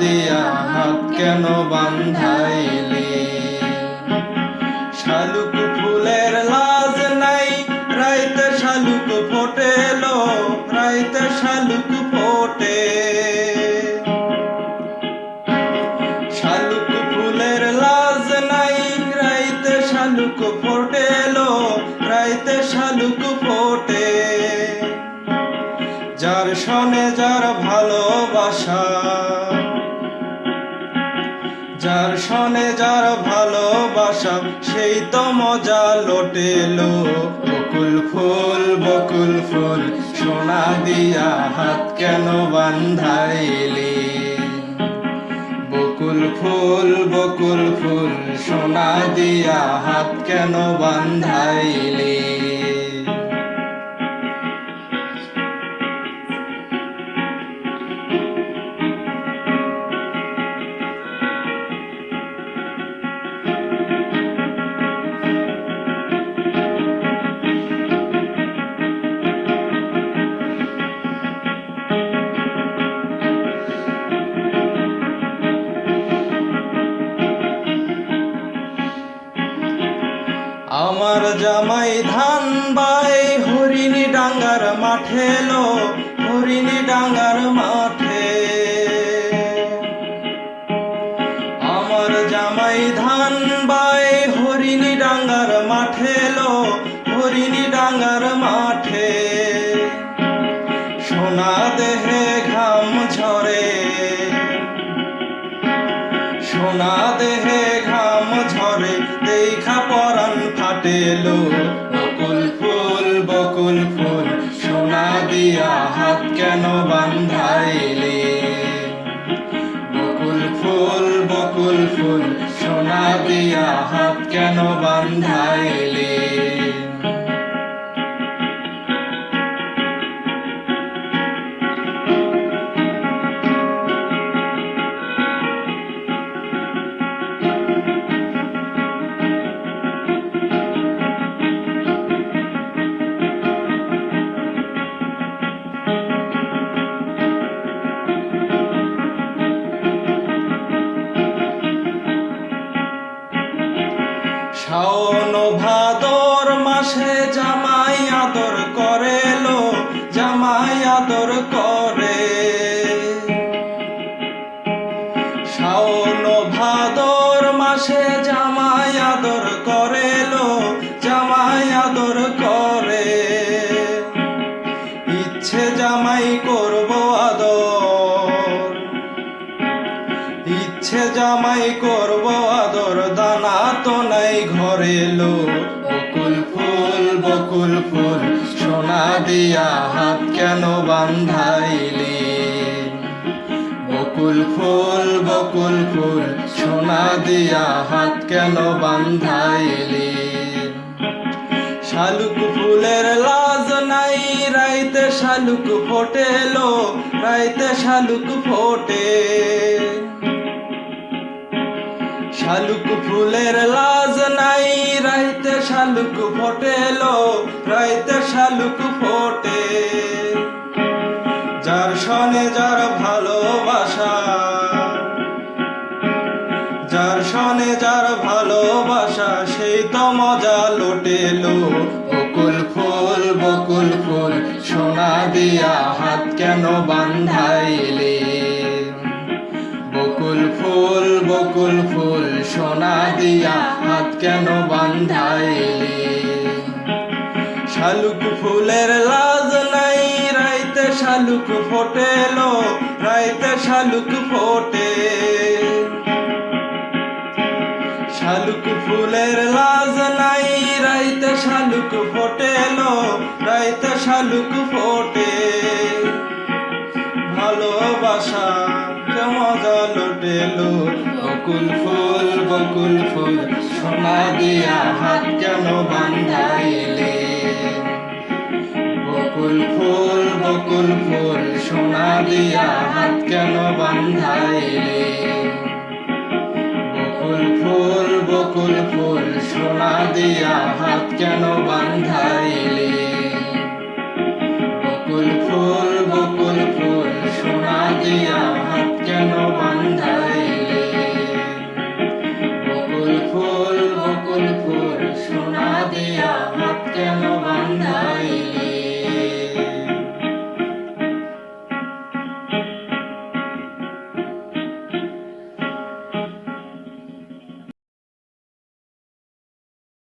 দিয়া হাত কেন বান্ধাইলি? শালুক ফুলের লাজ নাই, রাইতে শালুক ফোটেলো, রাইতে শালুক ফোটে। শালুক ফুলের লাজ নাই, রাইতে শালুক ফোটেলো যার সনে যার ভালোবাসা, সেই তো মজা লোটেলো। বকুল ফুল বকুল ফুল, সোনা দিয়া হাত কেন বান্ধাইলি? বকুল ফুল বকুল ফুল, সোনা দিয়া হাত কেন বান্ধাইলি? জামাই ধান বাই হরিণী ডাঙ্গার মাঠে লো, হরিণী ডাঙ্গার মাঠে। আমার জামাই ধান বাই হরিণী ডাঙ্গার মাঠে লো, হরিণী ডাঙ্গার মাঠে। সোনা দেহে ঘাম ঝরে, সোনা দেহে ঘাম ঝরে, দেখা ফাটেলো বকুল ফুল বকুল ফুল, সোনা দিয়া হাত কেন বান্ধাইলে? বকুল ফুল বকুল ফুল, সোনা দিয়া হাত কেন বান্ধাইলি? করে। শাওন ভাদর মাসে জামাই আদর করে লো, জামাই আদর করে। ইচ্ছে জামাই করব আদর। ইচ্ছে জামাই করব আদর, দানা তো নাই ঘরে লো। বকুল ফুল বকুল ফুল সোনা দিয়া হাত কেন বান্ধাইলি? বকুল ফুল বকুল ফুল, সোনা দিয়া হাত কেন বান্ধাইলি? শালুক ফুলের লাজ নাই, রাইতে শালুক ফোটেলো, রাইতে শালুক ফোটে। শালুক ফুলের লাজ নাই, রাইতে শালুক ফোটেলো রাইতে শালুক ফোটে। যার সনে যার ভালোবাসা, যার সনে যার ভালোবাসা, সেই তো মজা লোটেলো। বকুল ফুল বকুল ফুল, সোনা দিয়া হাত কেন বান্ধাইলে? বকুল ফুল বকুল ফুল, সোনা দিয়া হাত কেন বান্ধাইলে? শালুক ফুলের লাজ নাই, রাইতে শালুক ফোটেলো, রাইতে শালুক ফোটে। শালুক ফুলের লাজ নাই, রাইতে শালুক ফোটেলো, রাইতে শালুক ফোটে। ভালোবাসা মজা লোটেলো, বকুল ফুল বকুল ফুল, সোনা দিয়া হাত কেন বান্ধাইলে? বকুল ফুল সোনা দিয়া হাত কেন বান্ধাইলে? বকুল ফুল বকুল ফুল সোনা দিয়া হাত কেন বান্ধাইলে? বকুল ফুল বকুল ফুল সোনা দিয়া